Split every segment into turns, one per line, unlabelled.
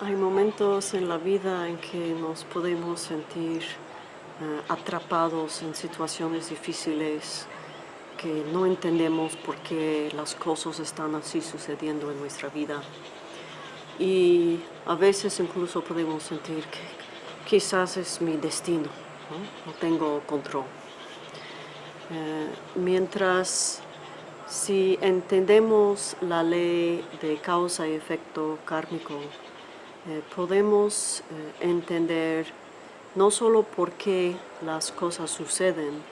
Hay momentos en la vida en que nos podemos sentir eh, atrapados en situaciones difíciles que no entendemos por qué las cosas están así sucediendo en nuestra vida. Y a veces incluso podemos sentir que quizás es mi destino, no, tengo control. Eh, mientras si entendemos la ley de causa y efecto kármico, eh, podemos eh, entender no solo por qué las cosas suceden,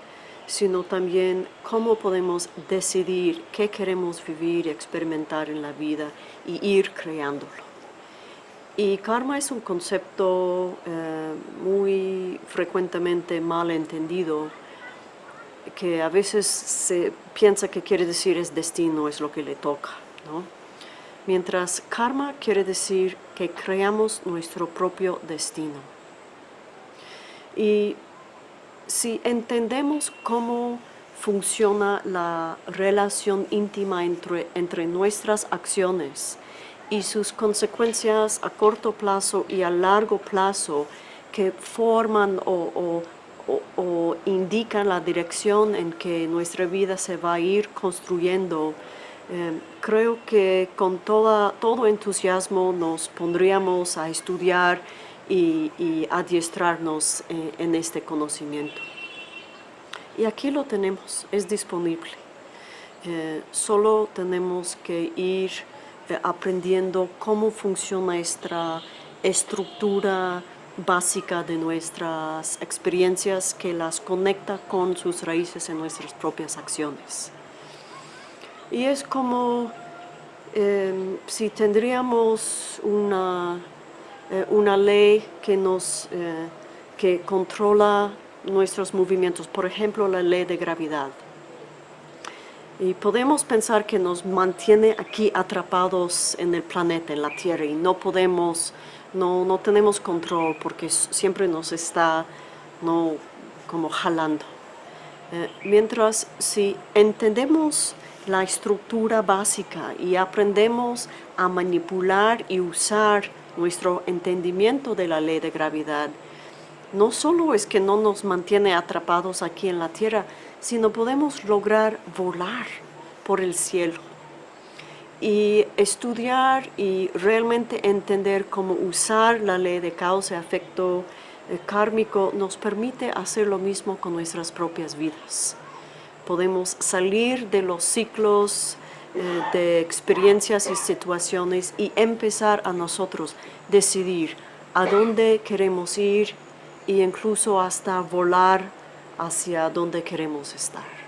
sino también cómo podemos decidir qué queremos vivir y experimentar en la vida y ir creándolo. Y karma es un concepto eh, muy frecuentemente mal entendido, que a veces se piensa que quiere decir es destino, es lo que le toca. Mientras karma quiere decir que creamos nuestro propio destino. Y si entendemos cómo funciona la relación íntima entre, entre nuestras acciones y sus consecuencias a corto plazo y a largo plazo que forman o o, indican la dirección en que nuestra vida se va a ir construyendo, eh, creo que con toda, todo entusiasmo nos pondríamos a estudiar y, adiestrarnos eh, en este conocimiento. Y aquí lo tenemos, es disponible. Eh, solo tenemos que ir aprendiendo cómo funciona nuestra estructura básica de nuestras experiencias que las conecta con sus raíces en nuestras propias acciones. Y es como em, si tendríamos una, eh, una ley que, nos, eh, que controla nuestros movimientos, por ejemplo la ley de gravedad. Y podemos pensar que nos mantiene aquí atrapados en el planeta, en la Tierra, y no podemos no, tenemos control porque siempre nos está no, como jalando. Eh, mientras si entendemos la estructura básica y aprendemos a manipular y usar nuestro entendimiento de la ley de gravedad, no solo es que no nos mantiene atrapados aquí en la tierra, sino podemos lograr volar por el cielo y estudiar y realmente entender cómo usar la ley de causa y efecto eh, kármico nos permite hacer lo mismo con nuestras propias vidas. Podemos salir de los ciclos eh, de experiencias y situaciones y empezar a nosotros decidir a dónde queremos ir e incluso hasta volar hacia donde queremos estar.